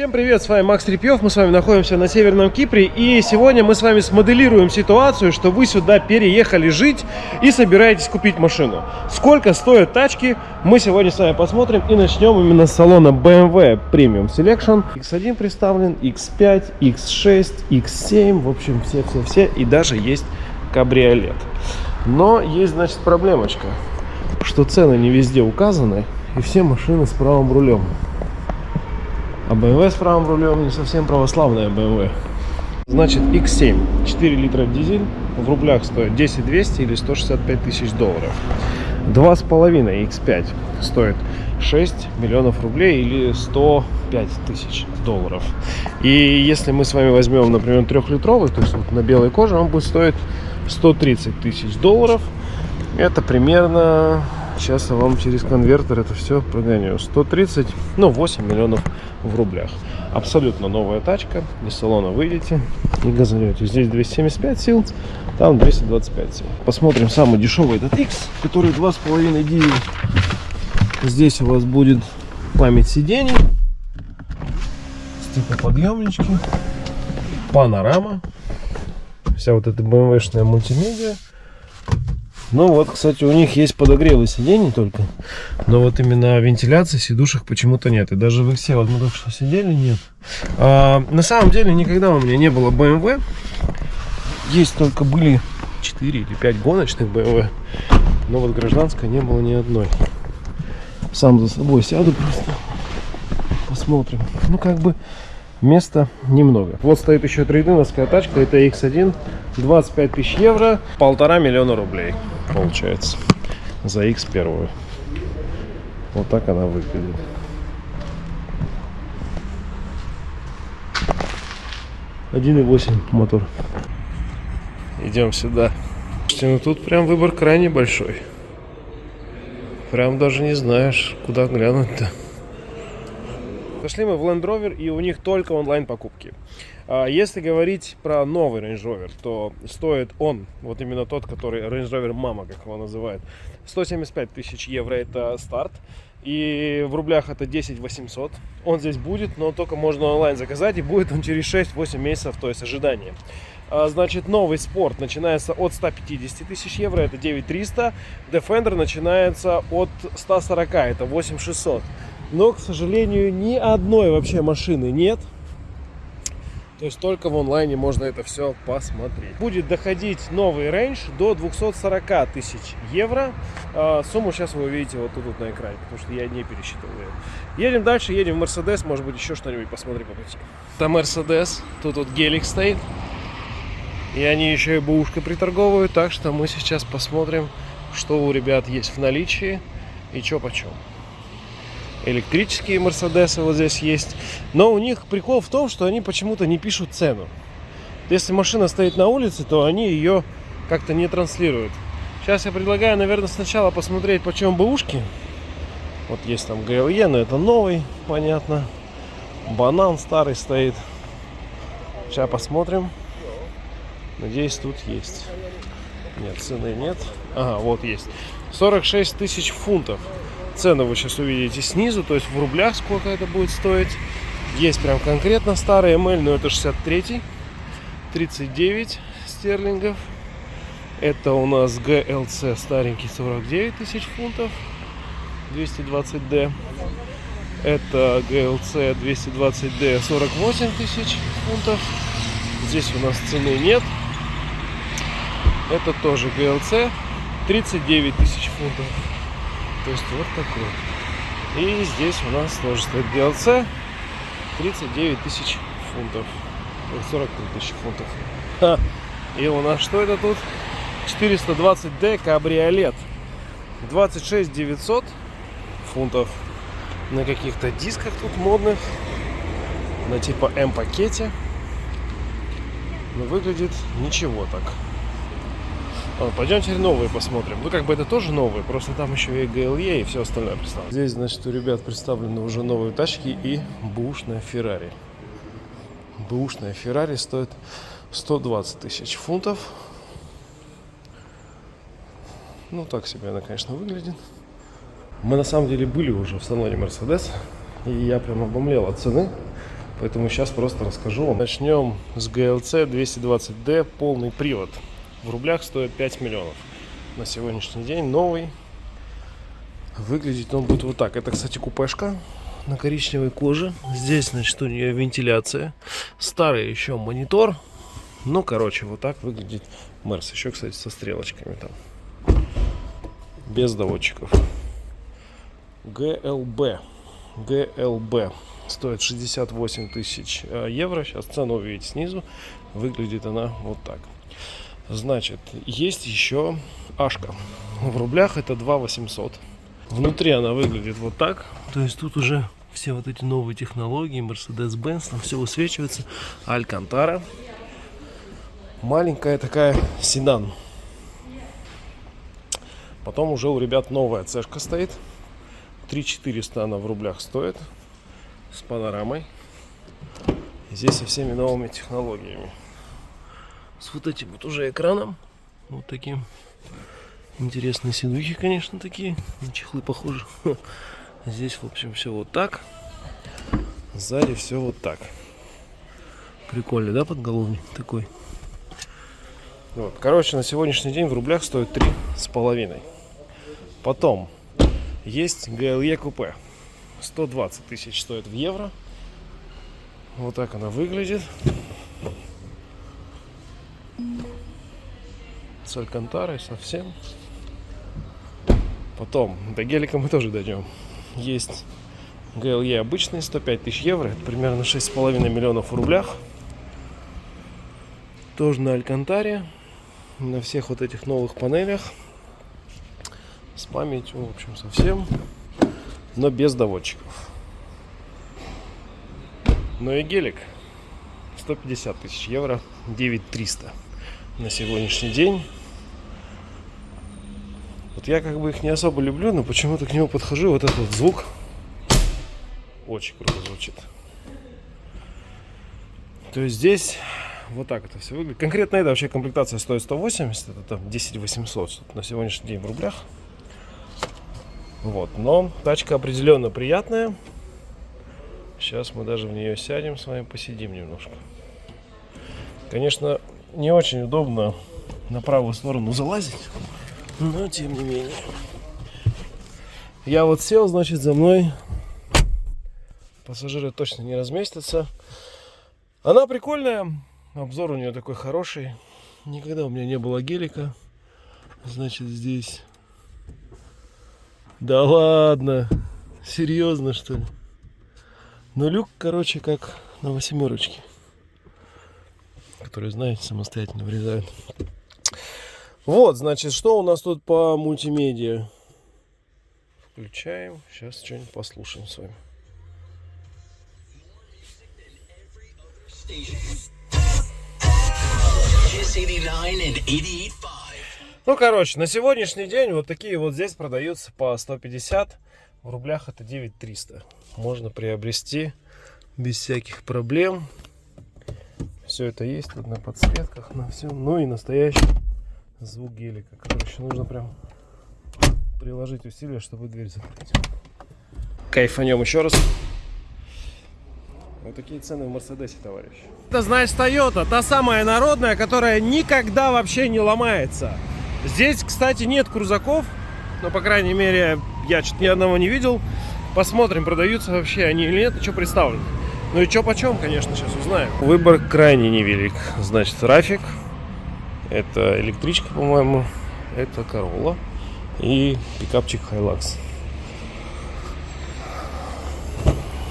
Всем привет, с вами Макс Репьев, мы с вами находимся на Северном Кипре и сегодня мы с вами смоделируем ситуацию, что вы сюда переехали жить и собираетесь купить машину. Сколько стоят тачки, мы сегодня с вами посмотрим и начнем именно с салона BMW Premium Selection. X1 представлен, X5, X6, X7, в общем все-все-все и даже есть кабриолет. Но есть, значит, проблемочка, что цены не везде указаны и все машины с правым рулем. А BMW с правым рулем не совсем православная BMW. Значит, X7, 4 литра дизель, в рублях стоит 10 200 или 165 тысяч долларов. 2,5 X5 стоит 6 миллионов рублей или 105 тысяч долларов. И если мы с вами возьмем, например, трехлитровый, то есть вот на белой коже, он будет стоить 130 тысяч долларов. Это примерно Сейчас я вам через конвертер это все прогоню. 130, ну 8 миллионов в рублях. Абсолютно новая тачка. Из салона выйдете и газанете. Здесь 275 сил, там 225 сил. Посмотрим самый дешевый этот X, который 2,5 дизель. Здесь у вас будет память сидений, стеклоподъемнички, панорама, вся вот эта BMW-шная мультимедиа. Ну вот, кстати, у них есть подогревы сидений только. Но вот именно вентиляции сидушек почему-то нет. И даже в все вот мы только что сидели, нет. А, на самом деле никогда у меня не было BMW. Есть только были 4 или 5 гоночных BMW. Но вот гражданской не было ни одной. Сам за собой сяду просто. Посмотрим. Ну как бы места немного. Вот стоит еще трейдиновская тачка. Это X1. 25 тысяч евро. Полтора миллиона рублей получается за X1. Вот так она выглядит. Один и восемь мотор. Идем сюда. Ну тут прям выбор крайне большой. Прям даже не знаешь, куда глянуть-то. Зашли мы в Land Rover, и у них только онлайн покупки. А если говорить про новый Range Rover, то стоит он, вот именно тот, который Range Rover Mama, как его называют, 175 тысяч евро это старт. И в рублях это 10 800. Он здесь будет, но только можно онлайн заказать. И будет он через 6-8 месяцев, то есть ожидание. А, значит, новый спорт начинается от 150 тысяч евро, это 9 300. Defender начинается от 140, это 8 600. Но, к сожалению, ни одной вообще машины нет то есть только в онлайне можно это все посмотреть. Будет доходить новый рейндж до 240 тысяч евро. А, сумму сейчас вы увидите вот тут вот на экране, потому что я не пересчитывал ее. Едем дальше, едем в Мерседес, может быть еще что-нибудь посмотрим по пути. Там Мерседес, тут вот гелик стоит. И они еще и бушкой приторговывают, так что мы сейчас посмотрим, что у ребят есть в наличии и что почем электрические Мерседесы вот здесь есть. Но у них прикол в том, что они почему-то не пишут цену. Если машина стоит на улице, то они ее как-то не транслируют. Сейчас я предлагаю, наверное, сначала посмотреть, почем бэушки. Вот есть там GLE, но это новый, понятно. Банан старый стоит. Сейчас посмотрим. Надеюсь, тут есть. Нет, цены нет. Ага, вот есть. 46 тысяч фунтов. Цены вы сейчас увидите снизу, то есть в рублях сколько это будет стоить. Есть прям конкретно старый ML, но это 63 39 стерлингов. Это у нас GLC старенький 49 тысяч фунтов, 220D. Это GLC 220D 48 тысяч фунтов. Здесь у нас цены нет. Это тоже GLC 39 тысяч фунтов. То есть вот такой. И здесь у нас тоже стоит GLC 39 тысяч фунтов. 43 тысячи фунтов. Ха. И у нас что это тут? 420D кабриолет. 26 900 фунтов. На каких-то дисках тут модных. На типа М-пакете. Но выглядит ничего так. Пойдем теперь новые посмотрим. Ну, как бы это тоже новые, просто там еще и GLE и все остальное представлено. Здесь, значит, у ребят представлены уже новые тачки и бушная Феррари. Бушная Феррари стоит 120 тысяч фунтов. Ну, так себе она, конечно, выглядит. Мы, на самом деле, были уже в салоне Mercedes. И я прям обомлел от цены. Поэтому сейчас просто расскажу вам. Начнем с GLC 220D полный привод. В рублях стоит 5 миллионов. На сегодняшний день новый. Выглядеть он будет вот так. Это, кстати, купешка на коричневой коже. Здесь, значит, у нее вентиляция. Старый еще монитор. Ну, короче, вот так выглядит Мерс. Еще, кстати, со стрелочками там. Без доводчиков. GLB. GLB. Стоит 68 тысяч э, евро. Сейчас цену увидите снизу. Выглядит она вот так. Значит, есть еще Ашка. В рублях это 2 800. Внутри она выглядит вот так. То есть тут уже все вот эти новые технологии, Mercedes-Benz, там все высвечивается. Алькантара. Маленькая такая седан. Потом уже у ребят новая цешка стоит. 3400 она в рублях стоит. С панорамой. Здесь со всеми новыми технологиями. С вот этим вот уже экраном. Вот таким. Интересные сидухи, конечно, такие. На чехлы похожи. Здесь, в общем, все вот так. Сзади все вот так. Прикольный, да, подголовник такой? Вот. Короче, на сегодняшний день в рублях стоит три с половиной. Потом есть GLE купе. 120 тысяч стоит в евро. Вот так она выглядит. С алькантарой совсем. Потом, до гелика мы тоже дойдем. Есть GLE обычный, 105 тысяч евро. Это примерно 6,5 миллионов в рублях. Тоже на алькантаре. На всех вот этих новых панелях. С памятью, в общем, совсем. Но без доводчиков. Ну и гелик. 150 тысяч евро. 9300 на сегодняшний день. Вот я как бы их не особо люблю, но почему-то к нему подхожу, вот этот звук очень круто звучит. То есть здесь вот так это все выглядит. Конкретно эта вообще комплектация стоит 180, это там 10 800 на сегодняшний день в рублях. Вот, но тачка определенно приятная. Сейчас мы даже в нее сядем с вами, посидим немножко. Конечно, не очень удобно на правую сторону залазить, но тем не менее. Я вот сел, значит, за мной пассажиры точно не разместятся. Она прикольная, обзор у нее такой хороший. Никогда у меня не было гелика. Значит, здесь... Да ладно, серьезно что ли? Но люк, короче, как на восьмерочке. Который, знаете, самостоятельно врезают. Вот, значит, что у нас тут по мультимедиа? Включаем. Сейчас что-нибудь послушаем с вами. Ну, короче, на сегодняшний день вот такие вот здесь продаются по 150. В рублях это 9300. Можно приобрести без всяких проблем. Все это есть тут на подсветках, на всем. Ну и настоящий звук гелика. Короче, нужно прям приложить усилия, чтобы дверь закрыть. Кайфанем еще раз. Вот такие цены в Мерседесе, товарищ. Это, знаешь, Toyota, та самая народная, которая никогда вообще не ломается. Здесь, кстати, нет крузаков, но, по крайней мере, я что-то ни одного не видел. Посмотрим, продаются вообще они или нет, и что представлено. Ну и что почем, конечно, сейчас узнаем. Выбор крайне невелик. Значит, Рафик, это электричка, по-моему, это Corolla и пикапчик Hilux.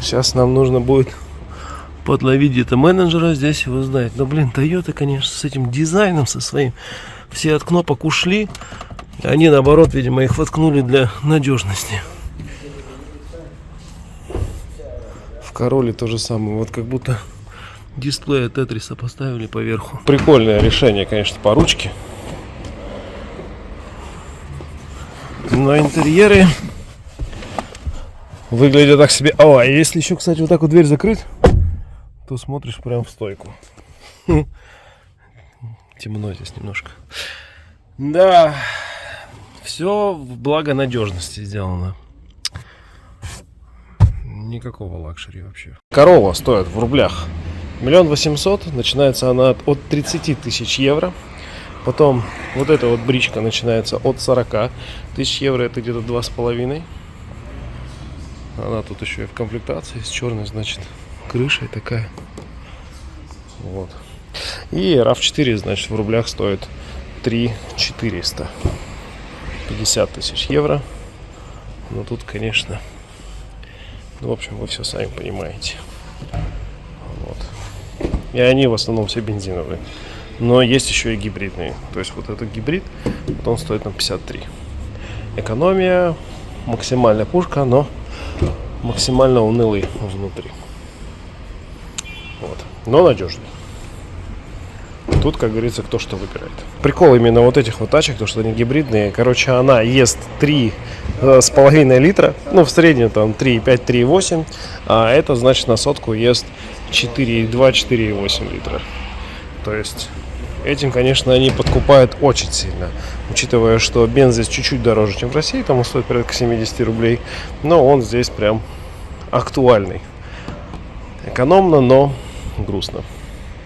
Сейчас нам нужно будет подловить где-то менеджера, здесь его знает. Но, блин, Toyota, конечно, с этим дизайном, со своим, все от кнопок ушли. Они, наоборот, видимо, их воткнули для надежности. В Короле то же самое. Вот как будто дисплей от Тетриса поставили поверху. Прикольное решение, конечно, по ручке. Но интерьеры выглядят так себе. О, а если еще, кстати, вот так вот дверь закрыть, то смотришь прям в стойку. Темно здесь немножко. Да, все во благо надежности сделано. Никакого luxury вообще. Корова стоит в рублях миллион восемьсот. Начинается она от, от 30 тысяч евро. Потом вот эта вот бричка начинается от 40 тысяч евро. Это где-то два с половиной. Она тут еще и в комплектации с черной, значит, крышей такая. Вот. И RAV4, значит, в рублях стоит 3 400. 50 тысяч евро. Но тут, конечно, ну, в общем, вы все сами понимаете. И они в основном все бензиновые. Но есть еще и гибридные. То есть вот этот гибрид, вот он стоит на 53. Экономия, максимальная пушка, но максимально унылый внутри. Вот. Но надежный. Тут, как говорится, кто что выбирает. Прикол именно вот этих вот тачек, то что они гибридные. Короче, она ест 3 э, литра. Ну, в среднем там 3,5, 3,8. А это значит на сотку ест 4,2, 4,8 литра. То есть этим, конечно, они подкупают очень сильно. Учитывая, что бенз здесь чуть-чуть дороже, чем в России, там он стоит порядка 70 рублей. Но он здесь прям актуальный. Экономно, но грустно.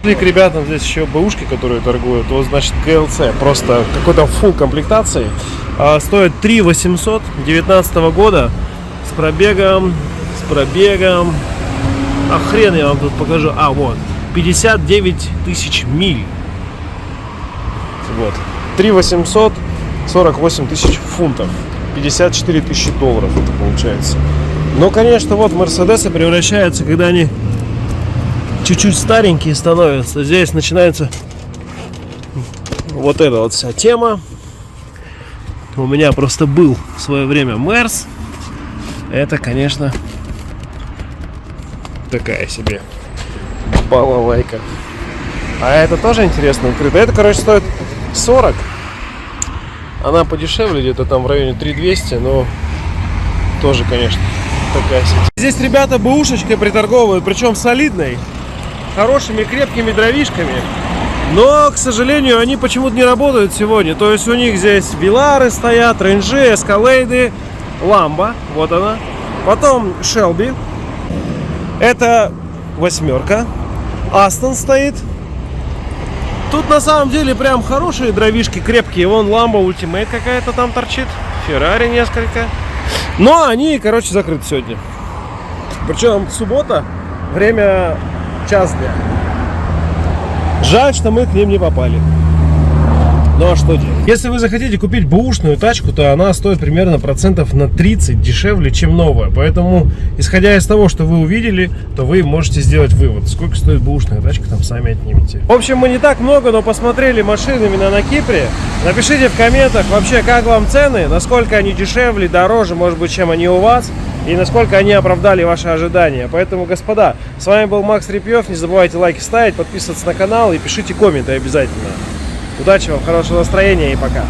И к ребятам здесь еще бэушки, которые торгуют. Вот, значит, КЛЦ. Просто какой-то фул комплектации. А, стоит 3 800 19 года. С пробегом, с пробегом. А хрен я вам тут покажу. А, вот. 59 тысяч миль. Вот. 3 800 48 тысяч фунтов. 54 тысячи долларов это получается. Но, конечно, вот Мерседесы превращаются, когда они чуть-чуть старенькие становятся. Здесь начинается вот эта вот вся тема. У меня просто был в свое время Мерс. Это, конечно, такая себе балалайка. А это тоже интересно открыто. Это, короче, стоит 40. Она подешевле, где-то там в районе 3200, но тоже, конечно, такая себе. Здесь ребята бэушечкой приторговывают, причем солидной, хорошими крепкими дровишками. Но, к сожалению, они почему-то не работают сегодня. То есть у них здесь Velar ы стоят, Range и, Эскалейды, Ламба, вот она. Потом Shelby. Это восьмерка. Aston стоит. Тут на самом деле прям хорошие дровишки, крепкие. Вон Ламба Ultimate какая-то там торчит. Феррари несколько. Но они, короче, закрыты сегодня. Причем суббота, время час дня. Жаль, что мы к ним не попали. Ну а что делать? Если вы захотите купить бэушную тачку, то она стоит примерно процентов на 30 дешевле, чем новая. Поэтому, исходя из того, что вы увидели, то вы можете сделать вывод, сколько стоит бэушная тачка, там сами отнимете. В общем, мы не так много, но посмотрели машины именно на Кипре. Напишите в комментах вообще, как вам цены, насколько они дешевле, дороже, может быть, чем они у вас. И насколько они оправдали ваши ожидания. Поэтому, господа, с вами был Макс Репьев. Не забывайте лайки ставить, подписываться на канал и пишите комменты обязательно. Удачи вам, хорошего настроения и пока.